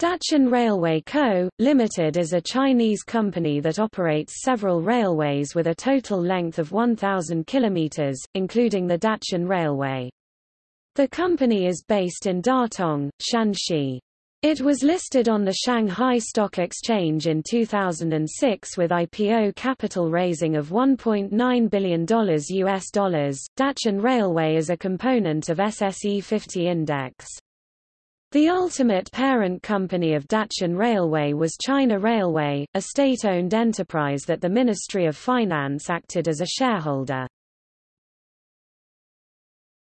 Daqin Railway Co., Limited is a Chinese company that operates several railways with a total length of 1,000 kilometers, including the Daqin Railway. The company is based in Datong, Shanxi. It was listed on the Shanghai Stock Exchange in 2006 with IPO capital raising of $1.9 billion US dollars. Daqin Railway is a component of SSE 50 index. The ultimate parent company of Daqin Railway was China Railway, a state-owned enterprise that the Ministry of Finance acted as a shareholder.